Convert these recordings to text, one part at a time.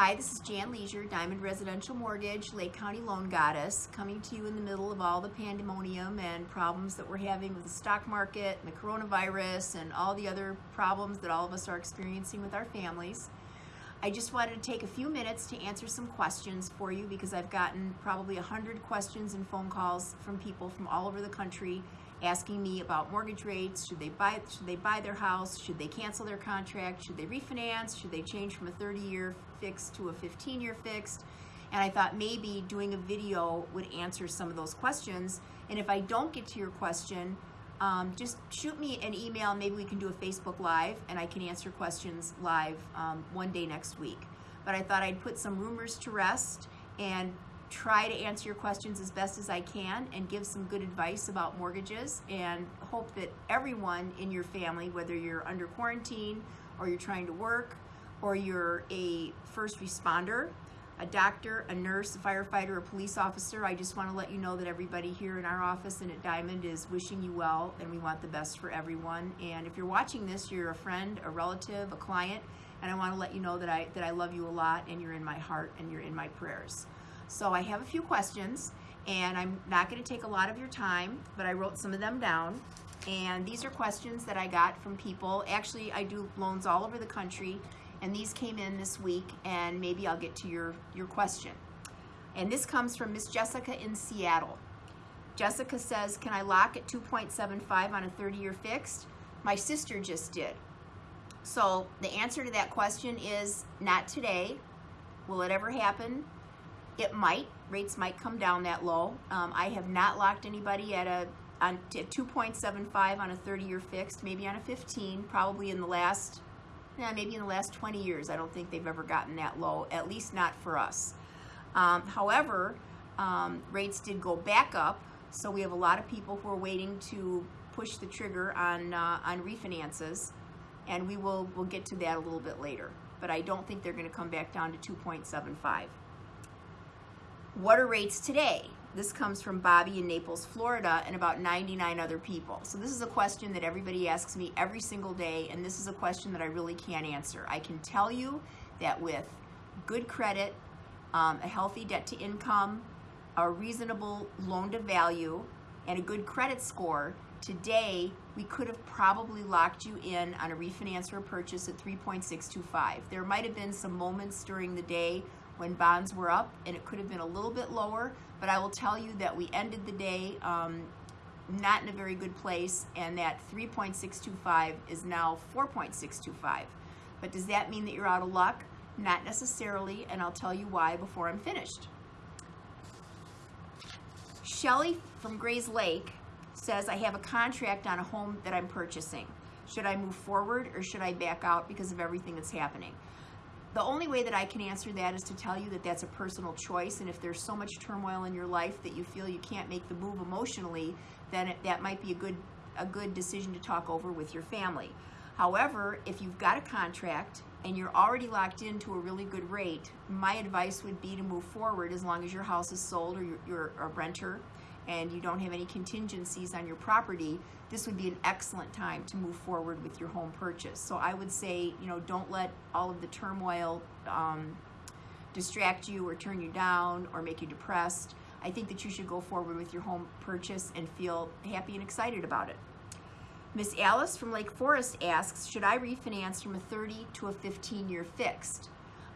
Hi, this is Jan Leisure, Diamond Residential Mortgage, Lake County Loan Goddess, coming to you in the middle of all the pandemonium and problems that we're having with the stock market and the coronavirus and all the other problems that all of us are experiencing with our families. I just wanted to take a few minutes to answer some questions for you because I've gotten probably a hundred questions and phone calls from people from all over the country asking me about mortgage rates. Should they buy should they buy their house? Should they cancel their contract? Should they refinance? Should they change from a 30-year fixed to a 15-year fixed? And I thought maybe doing a video would answer some of those questions. And if I don't get to your question, um, just shoot me an email. Maybe we can do a Facebook Live and I can answer questions live um, one day next week. But I thought I'd put some rumors to rest and try to answer your questions as best as I can and give some good advice about mortgages and hope that everyone in your family, whether you're under quarantine or you're trying to work or you're a first responder, a doctor, a nurse, a firefighter, a police officer, I just want to let you know that everybody here in our office and at Diamond is wishing you well and we want the best for everyone. And if you're watching this, you're a friend, a relative, a client, and I want to let you know that I, that I love you a lot and you're in my heart and you're in my prayers. So I have a few questions and I'm not going to take a lot of your time, but I wrote some of them down. And these are questions that I got from people. Actually, I do loans all over the country and these came in this week and maybe I'll get to your, your question. And this comes from Miss Jessica in Seattle. Jessica says, can I lock at 2.75 on a 30-year fixed? My sister just did. So the answer to that question is not today. Will it ever happen? It might. Rates might come down that low. Um, I have not locked anybody at a on 2.75 on a 30-year fixed, maybe on a 15, probably in the last, yeah, maybe in the last 20 years. I don't think they've ever gotten that low, at least not for us. Um, however, um, rates did go back up, so we have a lot of people who are waiting to push the trigger on uh, on refinances, and we will we'll get to that a little bit later. But I don't think they're going to come back down to 2.75. What are rates today? This comes from Bobby in Naples, Florida, and about 99 other people. So this is a question that everybody asks me every single day, and this is a question that I really can't answer. I can tell you that with good credit, um, a healthy debt to income, a reasonable loan to value, and a good credit score, today we could have probably locked you in on a refinance or a purchase at 3.625. There might have been some moments during the day when bonds were up and it could have been a little bit lower, but I will tell you that we ended the day um, not in a very good place and that 3.625 is now 4.625. But does that mean that you're out of luck? Not necessarily, and I'll tell you why before I'm finished. Shelly from Grayslake says, I have a contract on a home that I'm purchasing. Should I move forward or should I back out because of everything that's happening? The only way that I can answer that is to tell you that that's a personal choice and if there's so much turmoil in your life that you feel you can't make the move emotionally, then it, that might be a good, a good decision to talk over with your family. However, if you've got a contract and you're already locked into a really good rate, my advice would be to move forward as long as your house is sold or you're, you're a renter and you don't have any contingencies on your property, this would be an excellent time to move forward with your home purchase. So I would say, you know, don't let all of the turmoil um, distract you or turn you down or make you depressed. I think that you should go forward with your home purchase and feel happy and excited about it. Miss Alice from Lake Forest asks, should I refinance from a 30 to a 15 year fixed?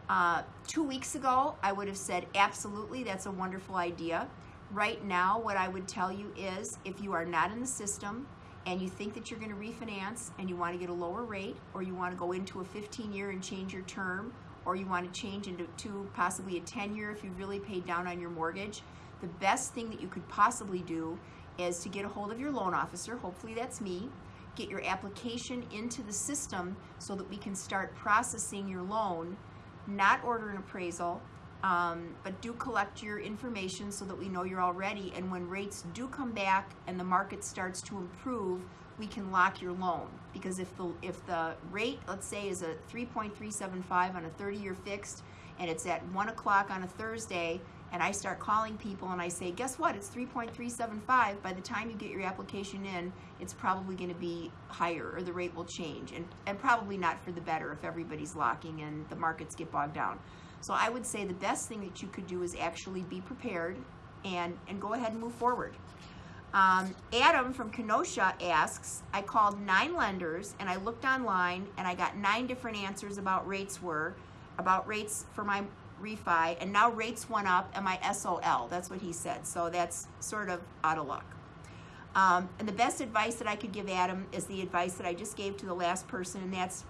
Uh, two weeks ago, I would have said, absolutely, that's a wonderful idea. Right now, what I would tell you is if you are not in the system and you think that you're going to refinance and you want to get a lower rate or you want to go into a 15 year and change your term or you want to change into to possibly a 10 year if you've really paid down on your mortgage, the best thing that you could possibly do is to get a hold of your loan officer, hopefully that's me, get your application into the system so that we can start processing your loan, not order an appraisal, um, but do collect your information so that we know you're all ready. And when rates do come back and the market starts to improve, we can lock your loan. Because if the, if the rate, let's say, is a 3.375 on a 30-year fixed, and it's at 1 o'clock on a Thursday, and I start calling people and I say, guess what, it's 3.375. By the time you get your application in, it's probably going to be higher or the rate will change. And, and probably not for the better if everybody's locking and the markets get bogged down. So I would say the best thing that you could do is actually be prepared and, and go ahead and move forward. Um, Adam from Kenosha asks, I called nine lenders and I looked online and I got nine different answers about rates were, about rates for my refi, and now rates went up and my SOL. That's what he said. So that's sort of out of luck. Um, and the best advice that I could give Adam is the advice that I just gave to the last person, and that's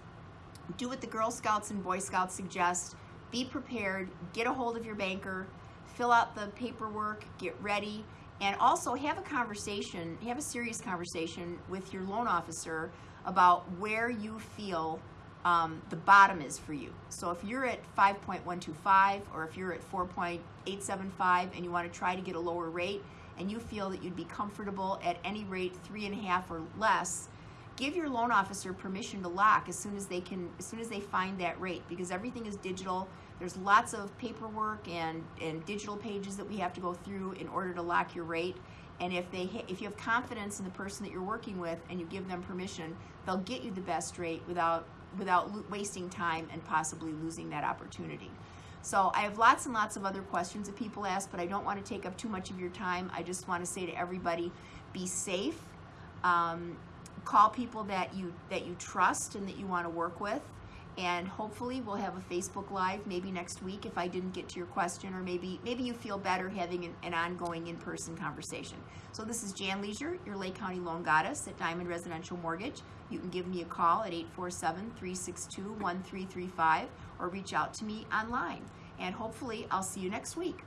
do what the Girl Scouts and Boy Scouts suggest. Be prepared, get a hold of your banker, fill out the paperwork, get ready, and also have a conversation, have a serious conversation with your loan officer about where you feel um, the bottom is for you. So if you're at 5.125 or if you're at 4.875 and you want to try to get a lower rate and you feel that you'd be comfortable at any rate three and a half or less, give your loan officer permission to lock as soon as they can as soon as they find that rate because everything is digital there's lots of paperwork and and digital pages that we have to go through in order to lock your rate and if they if you have confidence in the person that you're working with and you give them permission they'll get you the best rate without without wasting time and possibly losing that opportunity so I have lots and lots of other questions that people ask, but I don't want to take up too much of your time. I just want to say to everybody, be safe. Um, call people that you that you trust and that you want to work with. And hopefully we'll have a facebook live maybe next week if i didn't get to your question or maybe maybe you feel better having an, an ongoing in-person conversation. So this is jan leisure your lake county loan goddess at diamond residential mortgage. You can give me a call at 847-362-1335 or reach out to me online. And hopefully i'll see you next week